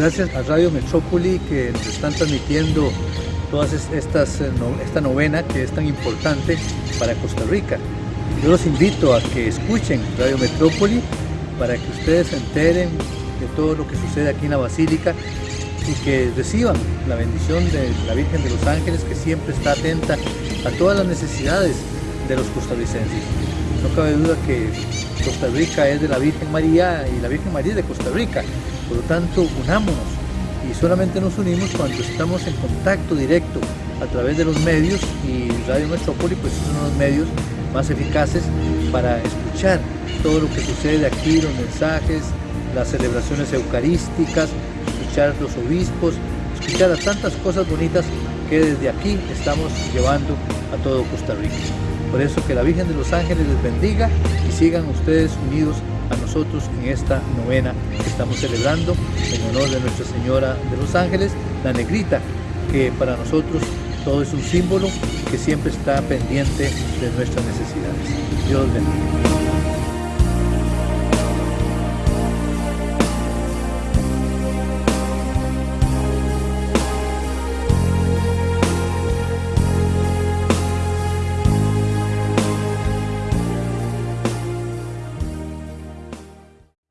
Gracias a Radio Metrópoli que nos están transmitiendo todas eh, esta novena que es tan importante para Costa Rica. Yo los invito a que escuchen Radio Metrópoli para que ustedes se enteren de todo lo que sucede aquí en la Basílica y que reciban la bendición de la Virgen de los Ángeles que siempre está atenta a todas las necesidades de los costarricenses. No cabe duda que Costa Rica es de la Virgen María y la Virgen María es de Costa Rica. Por lo tanto, unámonos y solamente nos unimos cuando estamos en contacto directo a través de los medios y Radio Metrópoli pues es uno de los medios más eficaces para escuchar todo lo que sucede aquí, los mensajes, las celebraciones eucarísticas, escuchar los obispos, escuchar a tantas cosas bonitas que desde aquí estamos llevando a todo Costa Rica. Por eso que la Virgen de los Ángeles les bendiga y sigan ustedes unidos a nosotros en esta novena que estamos celebrando en honor de Nuestra Señora de los Ángeles, la negrita, que para nosotros todo es un símbolo que siempre está pendiente de nuestras necesidades. Dios bendiga.